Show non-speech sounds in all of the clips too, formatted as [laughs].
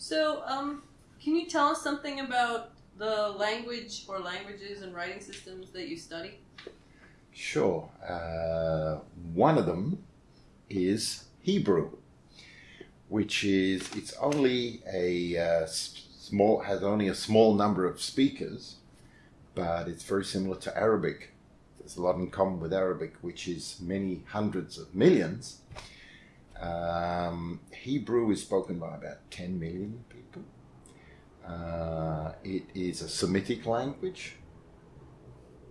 So, um, can you tell us something about the language or languages and writing systems that you study? Sure. Uh, one of them is Hebrew, which is it's only a uh, small has only a small number of speakers, but it's very similar to Arabic. There's a lot in common with Arabic, which is many hundreds of millions. Um, Hebrew is spoken by about 10 million people. Uh, it is a Semitic language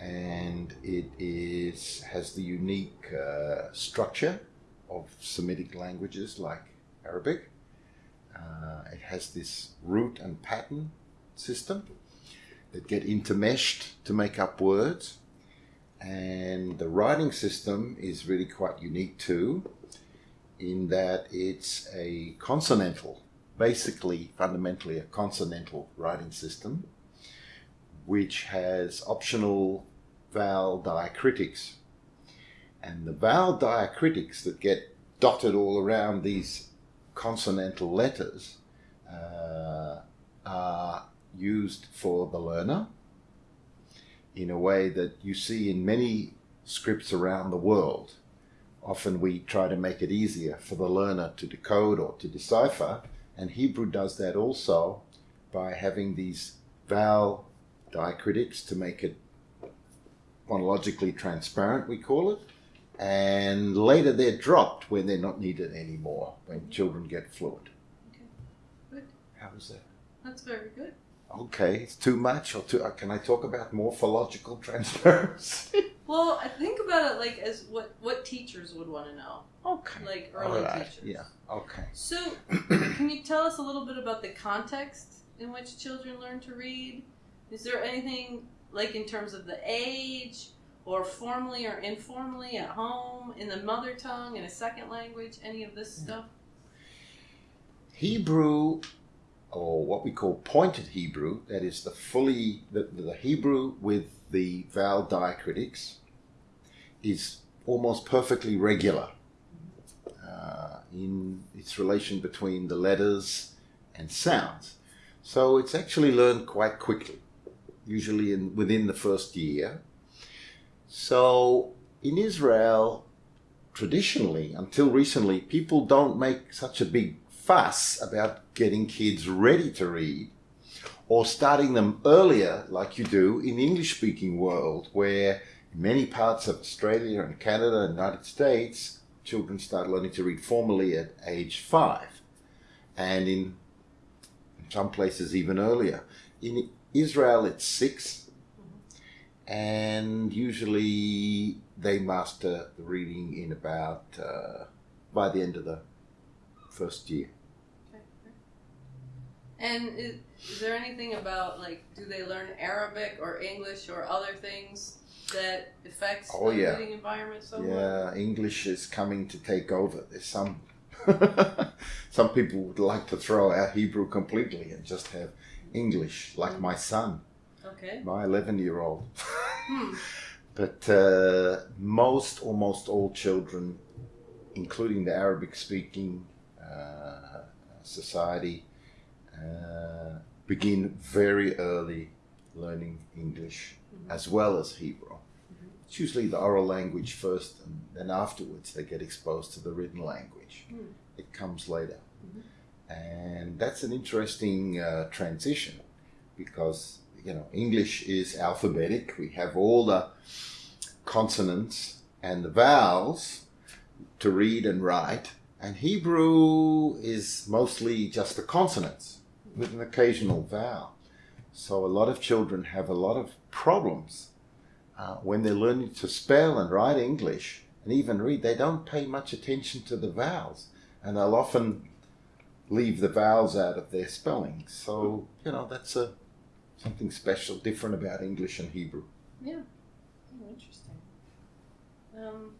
and it is has the unique uh, structure of Semitic languages like Arabic. Uh, it has this root and pattern system that get intermeshed to make up words, and the writing system is really quite unique too, in that it's a consonantal, basically fundamentally a consonantal writing system, which has optional vowel diacritics. And the vowel diacritics that get dotted all around these consonantal letters uh, are used for the learner in a way that you see in many scripts around the world. Often we try to make it easier for the learner to decode or to decipher, and Hebrew does that also by having these vowel diacritics to make it phonologically transparent, we call it. And later they're dropped when they're not needed anymore, when children get fluent. Okay, good. How is that? That's very good. Okay, it's too much, or too, uh, can I talk about morphological [laughs] transparency? Well, I think about it like as what what teachers would want to know, okay. like early Alright, teachers. Yeah, okay. So, [clears throat] can you tell us a little bit about the context in which children learn to read? Is there anything like in terms of the age, or formally or informally at home, in the mother tongue, in a second language, any of this hmm. stuff? Hebrew, or what we call pointed Hebrew, that is the fully the, the Hebrew with the vowel diacritics, is almost perfectly regular uh, in its relation between the letters and sounds. So it's actually learned quite quickly, usually in within the first year. So in Israel, traditionally, until recently, people don't make such a big fuss about getting kids ready to read or starting them earlier like you do in the English speaking world where in many parts of Australia and Canada and United States children start learning to read formally at age 5 and in some places even earlier. In Israel it's 6 and usually they master the reading in about uh, by the end of the first year. And is, is there anything about like do they learn Arabic or English or other things that affects Oh, the yeah. reading environment somewhat? Yeah, English is coming to take over. There's some [laughs] some people would like to throw out Hebrew completely and just have English, like my son, Okay. my 11 year old. Hmm. [laughs] But uh, most, almost all children, including the Arabic speaking uh, society, uh, begin very early learning English As well as Hebrew. It's usually the oral language first, and then afterwards they get exposed to the written language. Hmm. It comes later. And that's an interesting uh, transition because, you know, English is alphabetic. We have all the consonants and the vowels to read and write. And Hebrew is mostly just the consonants with an occasional vowel. So a lot of children have a lot of problems uh, when they're learning to spell and write English and even read. They don't pay much attention to the vowels, and they'll often leave the vowels out of their spelling. So you know that's a something special, different about English and Hebrew. Yeah. Oh, interesting. Um,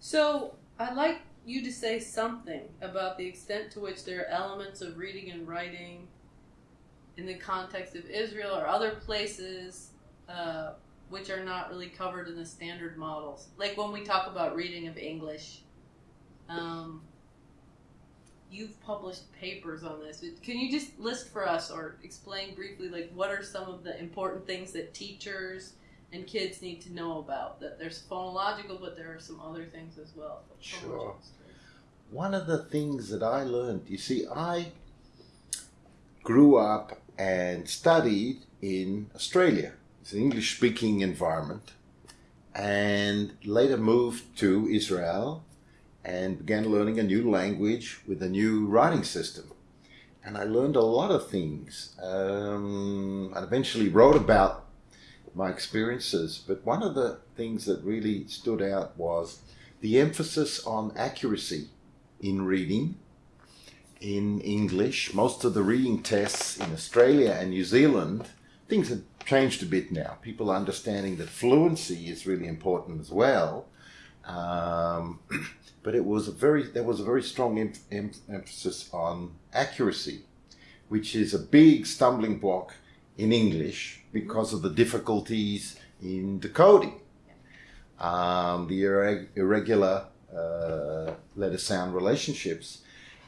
so I'd like you to say something about the extent to which there are elements of reading and writing in the context of Israel or other places uh, which are not really covered in the standard models. Like when we talk about reading of English, um, you've published papers on this. Can you just list for us or explain briefly, like, what are some of the important things that teachers and kids need to know about? That there's phonological, but there are some other things as well. Sure. One of the things that I learned, you see, I grew up and studied in Australia. It's an English speaking environment. And later moved to Israel and began learning a new language with a new writing system. And I learned a lot of things. Um, and eventually wrote about my experiences. But one of the things that really stood out was the emphasis on accuracy in reading in English. Most of the reading tests in Australia and New Zealand, things have changed a bit now. People are understanding that fluency is really important as well. Um, [clears throat] but it was a very there was a very strong em- em- emphasis on accuracy, which is a big stumbling block in English because of the difficulties in decoding, um, the irreg- irregular uh, letter sound relationships.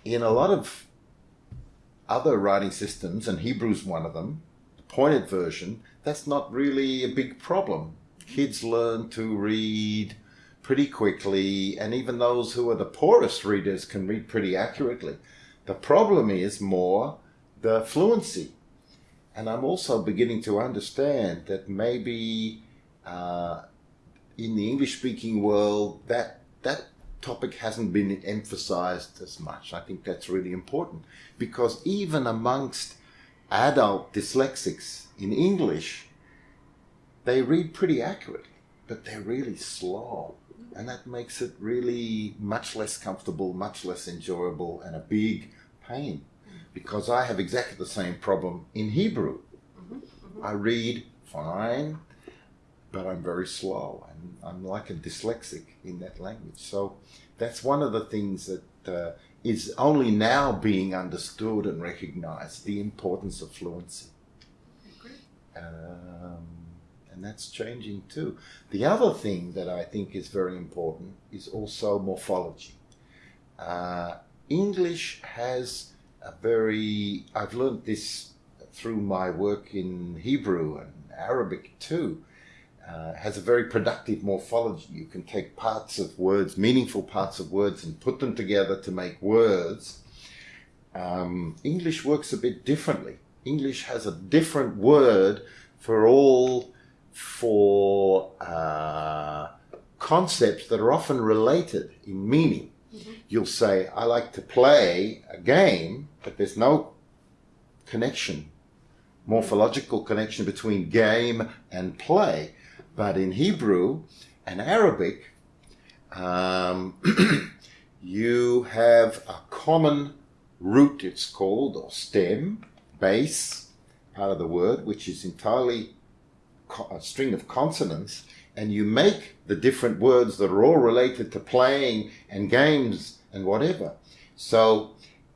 In a lot of other writing systems, and Hebrew's one of them, the pointed version, that's not really a big problem. Kids learn to read pretty quickly, and even those who are the poorest readers can read pretty accurately. The problem is more the fluency. And I'm also beginning to understand that maybe uh, in the English speaking world, that, that topic hasn't been emphasized as much. I think that's really important because even amongst adult dyslexics in English, they read pretty accurately, but they're really slow and that makes it really much less comfortable, much less enjoyable, and a big pain because I have exactly the same problem in Hebrew. Mm-hmm, mm-hmm. I read fine, but I'm very slow, and I'm like a dyslexic in that language. So that's one of the things that uh, is only now being understood and recognized the importance of fluency. Um, and that's changing too. The other thing that I think is very important is also morphology. Uh, English has a very, I've learned this through my work in Hebrew and Arabic too, uh, has a very productive morphology. You can take parts of words, meaningful parts of words, and put them together to make words. Um, English works a bit differently. English has a different word for all for uh, concepts that are often related in meaning. Mm-hmm. You'll say, I like to play a game, but there's no connection, morphological connection between game and play. But in Hebrew and Arabic, um, [clears throat] you have a common root, it's called, or stem, base, part of the word, which is entirely a string of consonants and you make the different words that are all related to playing and games and whatever. So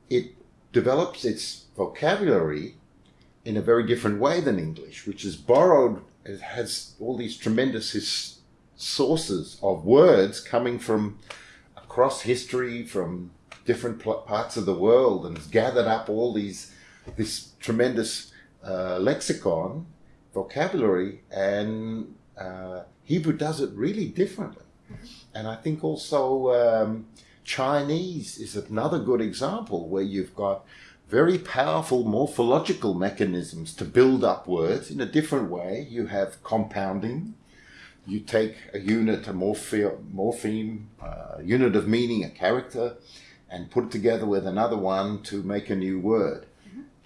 it develops its vocabulary in a very different way than English, which is borrowed, it has all these tremendous sources of words coming from across history, from different parts of the world, and has gathered up all these, this tremendous uh, lexicon vocabulary, and uh, Hebrew does it really differently. And I think also um, Chinese is another good example where you've got very powerful morphological mechanisms to build up words in a different way. You have compounding. You take a unit, a morphe, morpheme, a unit of meaning, a character, and put it together with another one to make a new word.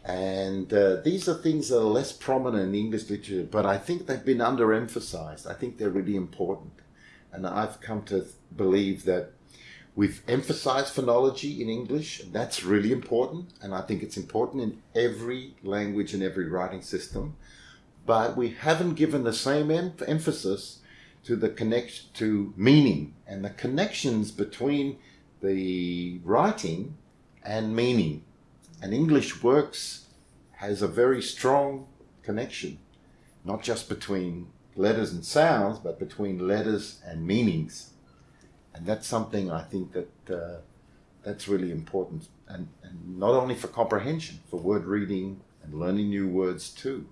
And uh, these are things that are less prominent in English literature, but I think they've been underemphasized. I think they're really important. And I've come to believe that we've emphasized phonology in English, and that's really important. And I think it's important in every language and every writing system. But we haven't given the same em- emphasis to the connection to meaning and the connections between the writing and meaning and English works has a very strong connection, not just between letters and sounds, but between letters and meanings. And that's something I think that uh, that's really important, and, and not only for comprehension, for word reading and learning new words too.